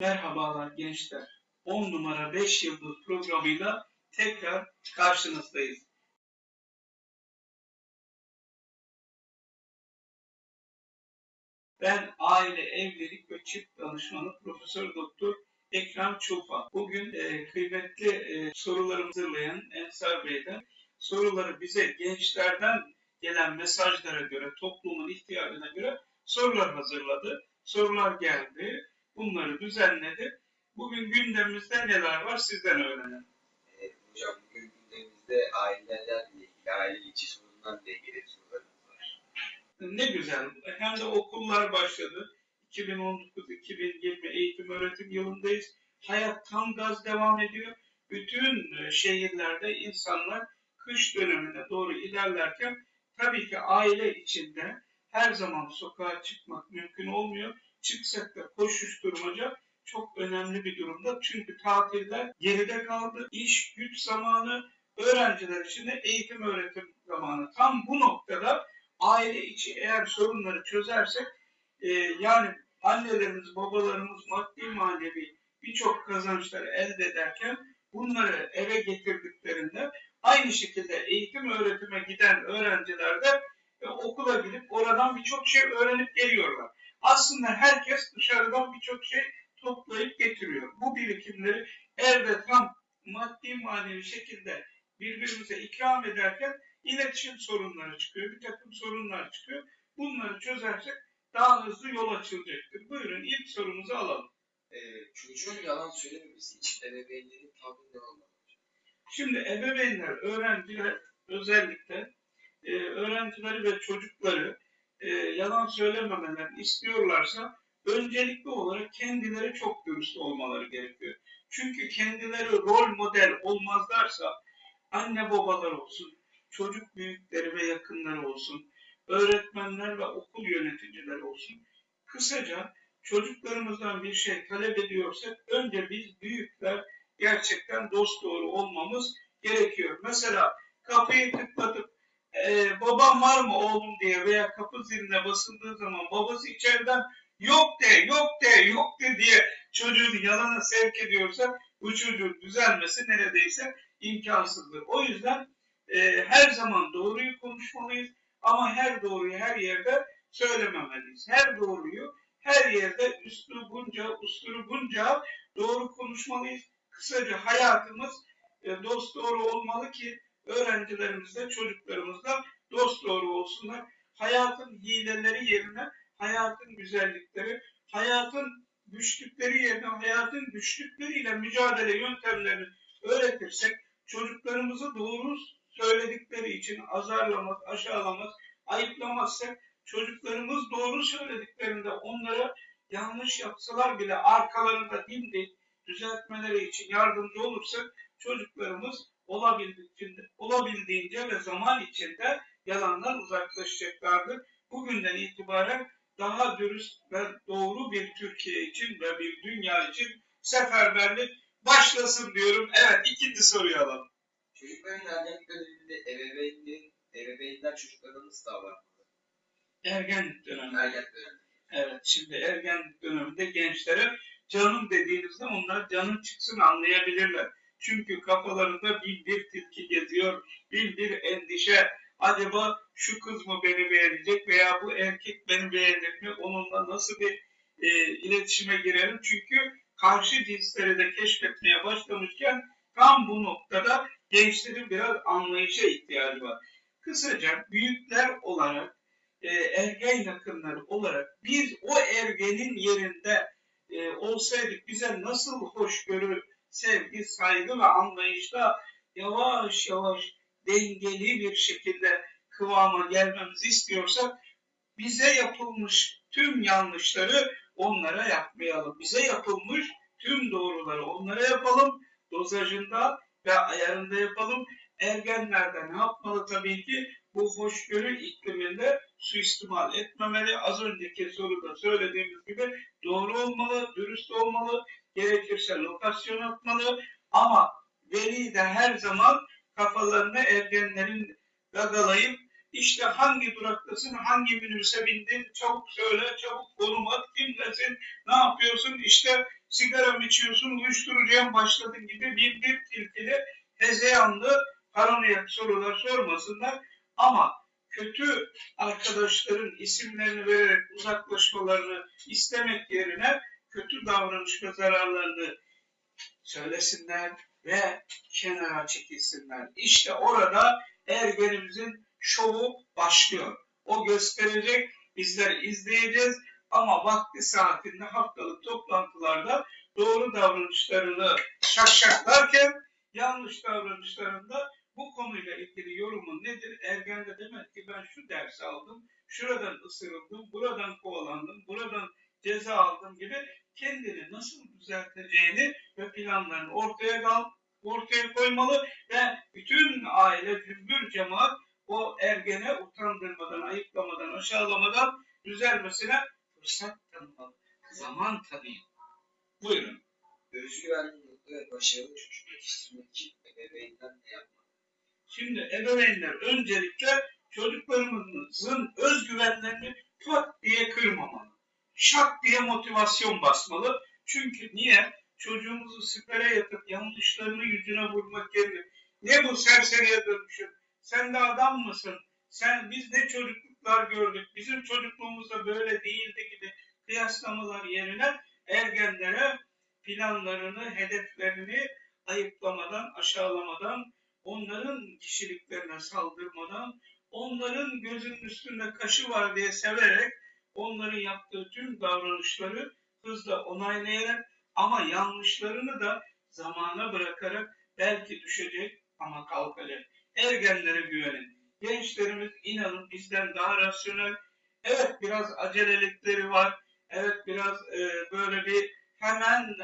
Merhabalar gençler. 10 numara 5 yıldız programıyla tekrar karşınızdayız. Ben aile, evlilik ve çift danışmanı Profesör Doktor Ekrem Çulfa. Bugün e, kıymetli e, sorularımızı hazırlayan Ensar Bey'den soruları bize gençlerden gelen mesajlara göre, toplumun ihtiyacına göre sorular hazırladı. Sorular geldi. Bunları düzenledi. Bugün gündemimizde neler var sizden öğrenelim. Evet, hocam bugün gündemimizde ailelerle ilgili, aile içi sorunlarla ilgili sorularımız var. Ne güzel. Hem de okullar başladı. 2019-2020 eğitim öğretim yılındayız. Hayat tam gaz devam ediyor. Bütün e, şehirlerde insanlar kış dönemine doğru ilerlerken tabii ki aile içinde her zaman sokağa çıkmak mümkün olmuyor. Çıksak da koşuşturmaca çok önemli bir durumda. Çünkü tatiller geride kaldı. İş, güç zamanı, öğrenciler için de eğitim öğretim zamanı. Tam bu noktada aile içi eğer sorunları çözersek e, yani annelerimiz, babalarımız maddi manevi birçok kazançlar elde ederken bunları eve getirdiklerinde aynı şekilde eğitim öğretime giden öğrenciler de e, okula gidip oradan birçok şey öğrenip geliyorlar. Aslında herkes dışarıdan birçok şey toplayıp getiriyor. Bu birikimleri evde tam maddi manevi şekilde birbirimize ikram ederken iletişim sorunları çıkıyor, bir takım sorunlar çıkıyor. Bunları çözersek daha hızlı yol açılacaktır. Buyurun ilk sorumuzu alalım. Ee, çocuğun yalan söylememesi için ebeveynlerin tavrı ne olmalı? Şimdi ebeveynler, öğrenciler özellikle e, öğrencileri ve çocukları e, yalan söylememelerini istiyorlarsa öncelikli olarak kendileri çok dürüst olmaları gerekiyor. Çünkü kendileri rol model olmazlarsa anne babalar olsun, çocuk büyükleri ve yakınları olsun, öğretmenler ve okul yöneticileri olsun. Kısaca çocuklarımızdan bir şey talep ediyorsak önce biz büyükler gerçekten dost doğru olmamız gerekiyor. Mesela kapıyı tıklatıp e, babam var mı oğlum diye veya kapı ziline basıldığı zaman babası içeriden yok de, yok de, yok de diye çocuğu yalana sevk ediyorsa bu çocuğun düzelmesi neredeyse imkansızdır. O yüzden e, her zaman doğruyu konuşmalıyız ama her doğruyu her yerde söylememeliyiz. Her doğruyu her yerde üslubunca, uslubunca doğru konuşmalıyız. Kısaca hayatımız e, dost doğru olmalı ki öğrencilerimiz de çocuklarımız da dost doğru olsunlar. Hayatın hileleri yerine hayatın güzellikleri, hayatın güçlükleri yerine hayatın güçlükleriyle mücadele yöntemlerini öğretirsek çocuklarımızı doğru söyledikleri için azarlamaz, aşağılamaz, ayıplamazsak çocuklarımız doğru söylediklerinde onlara yanlış yapsalar bile arkalarında dimdik düzeltmeleri için yardımcı olursak çocuklarımız olabildiğince, olabildiğince ve zaman içinde yalandan uzaklaşacaklardır. Bugünden itibaren daha dürüst ve doğru bir Türkiye için ve bir dünya için seferberlik başlasın diyorum. Evet ikinci soruyu alalım. Çocukların ergenlik döneminde ebeveynlerin, ebeveynler çocuklarına nasıl davranmalı? Ergenlik dönemi. Ergenlik döneminde. Evet şimdi ergenlik döneminde gençlere canım dediğinizde onlar canım çıksın anlayabilirler. Çünkü kafalarında bin bir tilki geziyor, bin bir endişe. Acaba şu kız mı beni beğenecek veya bu erkek beni beğenir mi? Onunla nasıl bir e, iletişime girelim? Çünkü karşı cinsleri de keşfetmeye başlamışken tam bu noktada gençlerin biraz anlayışa ihtiyacı var. Kısaca büyükler olarak, e, ergen yakınları olarak biz o ergenin yerinde e, olsaydık bize nasıl hoşgörü, sevgi, saygı ve anlayışla yavaş yavaş dengeli bir şekilde kıvama gelmemizi istiyorsak bize yapılmış tüm yanlışları onlara yapmayalım. Bize yapılmış tüm doğruları onlara yapalım. Dozajında ve ayarında yapalım. Ergenlerde ne yapmalı tabii ki? Bu hoşgörü ikliminde suistimal etmemeli. Az önceki soruda söylediğimiz gibi doğru olmalı, dürüst olmalı, gerekirse lokasyon atmalı ama veli de her zaman kafalarını ergenlerin gagalayıp işte hangi duraktasın, hangi minibüse bindin, çabuk söyle, çabuk konum at, kimlesin, ne yapıyorsun, işte sigara mı içiyorsun, uyuşturucuya mı başladın gibi bir bir tilkili hezeyanlı paranoyak sorular sormasınlar. Ama kötü arkadaşların isimlerini vererek uzaklaşmalarını istemek yerine kötü davranış ve zararlarını söylesinler ve kenara çekilsinler. İşte orada ergenimizin şovu başlıyor. O gösterecek, bizler izleyeceğiz ama vakti saatinde haftalık toplantılarda doğru davranışlarını şakşaklarken yanlış davranışlarında bu konuyla ilgili yorumun nedir? Ergen de demek ki ben şu dersi aldım, şuradan ısırıldım, buradan kovalandım, buradan ceza aldım gibi kendini nasıl düzelteceğini ve planlarını ortaya kal ortaya koymalı ve bütün aile, cümbür cemaat o ergene utandırmadan, ayıplamadan, aşağılamadan düzelmesine fırsat tanımalı. Zaman tanıyın. Buyurun. Özgüvenli, mutlu ve başarılı çocuk yetiştirmek için ebeveynler ne yapmalı? Şimdi ebeveynler öncelikle çocuklarımızın özgüvenlerini pat diye kırmamalı. Şak diye motivasyon basmalı. Çünkü niye? Çocuğumuzu sipere yatıp yanlışlarını yüzüne vurmak yerine ne bu serseriye dönmüşüm? Sen de adam mısın? Sen biz ne çocukluklar gördük? Bizim çocukluğumuzda böyle değildi gibi kıyaslamalar yerine ergenlere planlarını, hedeflerini ayıplamadan, aşağılamadan, onların kişiliklerine saldırmadan, onların gözünün üstünde kaşı var diye severek onların yaptığı tüm davranışları hızla onaylayarak ama yanlışlarını da zamana bırakarak belki düşecek ama kalkacak. Ergenlere güvenin. Gençlerimiz inanın bizden daha rasyonel. Evet biraz acelelikleri var. Evet biraz e, böyle bir hemen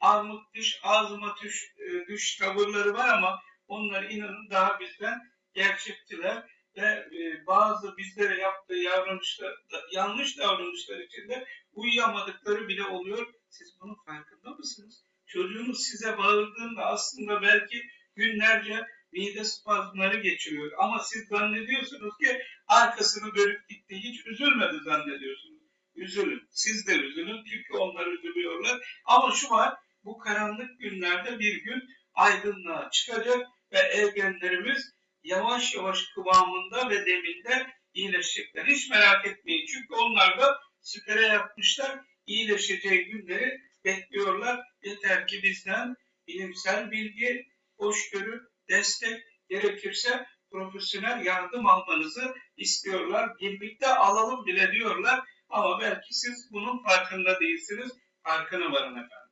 armut düş, ağzıma düş, e, düş tavırları var ama onlar inanın daha bizden gerçekçiler ve e, bazı bizlere yaptığı davranışlar, yanlış davranışlar içinde uyuyamadıkları bile oluyor. Siz bunun farkında mısınız? Çocuğunuz size bağırdığında aslında belki günlerce mide spazmları geçiriyor. Ama siz zannediyorsunuz ki arkasını dönüp gitti. Hiç üzülmedi zannediyorsunuz. Üzülün. Siz de üzülün. Çünkü onlar üzülüyorlar. Ama şu var. Bu karanlık günlerde bir gün aydınlığa çıkacak ve ergenlerimiz yavaş yavaş kıvamında ve deminde iyileşecekler. Hiç merak etmeyin. Çünkü onlar da süpere yapmışlar. İyileşeceği günleri bekliyorlar. Yeter ki bizden bilimsel bilgi, hoşgörü, destek gerekirse profesyonel yardım almanızı istiyorlar. Birlikte alalım bile diyorlar. Ama belki siz bunun farkında değilsiniz. Farkına varın efendim.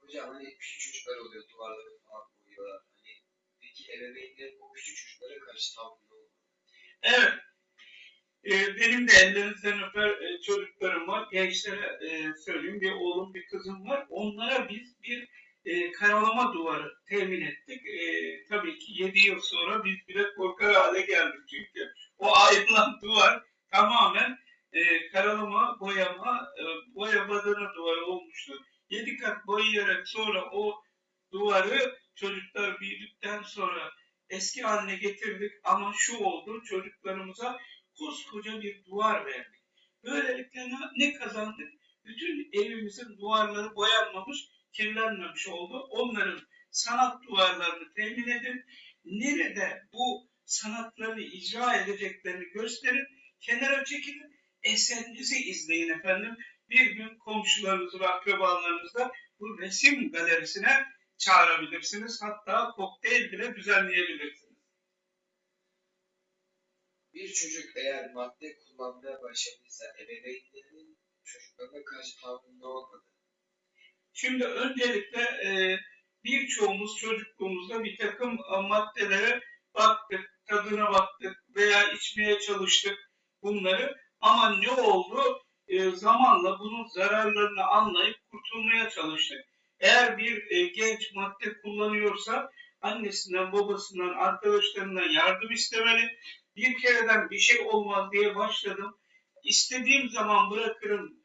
Hocam hani küçük çocuklar oluyor duvarları ebeveynlerin o küçük çocuklara karşı tavrı ne olur? Evet. Ee, benim de ellerinizden öper e, çocuklarım var. Gençlere e, söyleyeyim bir oğlum bir kızım var. Onlara biz bir e, karalama duvarı temin ettik. E, tabii ki 7 yıl sonra biz bile korkar hale geldik çünkü o ayrılan duvar tamamen e, karalama, boyama, e, boya badana duvarı olmuştu. 7 kat boyayarak sonra o duvarı çocuklar büyüdükten sonra eski haline getirdik ama şu oldu çocuklarımıza koskoca bir duvar verdik. Böylelikle ne, kazandık? Bütün evimizin duvarları boyanmamış, kirlenmemiş oldu. Onların sanat duvarlarını temin edin. Nerede bu sanatlarını icra edeceklerini gösterin. Kenara çekilin. Eserinizi izleyin efendim. Bir gün komşularınızı ve akrabalarınızla bu resim galerisine çağırabilirsiniz. Hatta kokteyl bile düzenleyebilirsiniz. Bir çocuk eğer madde kullanmaya başladıysa ebeveynlerinin çocuklarına karşı tavrı ne olmalı? Şimdi öncelikle e, birçoğumuz çocukluğumuzda bir takım e, maddelere baktık, tadına baktık veya içmeye çalıştık bunları. Ama ne oldu? E, zamanla bunun zararlarını anlayıp kurtulmaya çalıştık. Eğer bir e, genç madde kullanıyorsa annesinden, babasından, arkadaşlarından yardım istemeli. Bir kereden bir şey olmaz diye başladım. İstediğim zaman bırakırım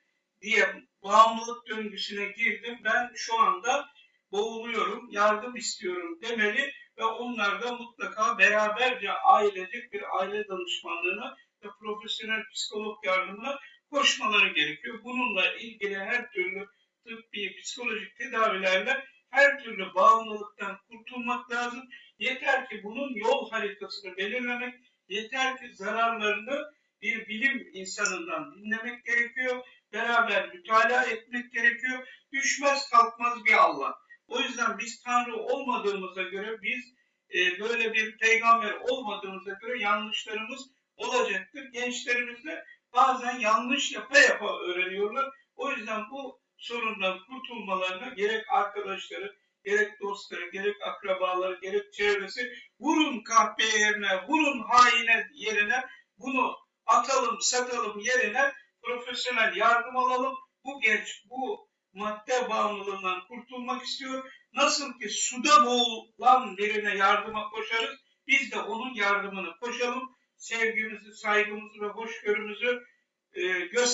diye bağımlılık döngüsüne girdim. Ben şu anda boğuluyorum, yardım istiyorum demeli ve onlar da mutlaka beraberce ailecek bir aile danışmanlığına ve profesyonel psikolog yardımına koşmaları gerekiyor. Bununla ilgili her türlü tıbbi, psikolojik tedavilerle her türlü bağımlılıktan kurtulmak lazım. Yeter ki bunun yol haritasını belirlemek, yeter ki zararlarını bir bilim insanından dinlemek gerekiyor. Beraber mütalaa etmek gerekiyor. Düşmez kalkmaz bir Allah. O yüzden biz Tanrı olmadığımıza göre, biz e, böyle bir peygamber olmadığımıza göre yanlışlarımız olacaktır. Gençlerimiz de bazen yanlış yapa yapa öğreniyorlar. O yüzden bu sorundan kurtulmalarına gerek arkadaşları, gerek dostları, gerek akrabaları, gerek çevresi vurun kahpe yerine, vurun haine yerine bunu atalım, satalım yerine profesyonel yardım alalım. Bu genç bu madde bağımlılığından kurtulmak istiyor. Nasıl ki suda boğulan birine yardıma koşarız, biz de onun yardımını koşalım. Sevgimizi, saygımızı ve hoşgörümüzü e, göster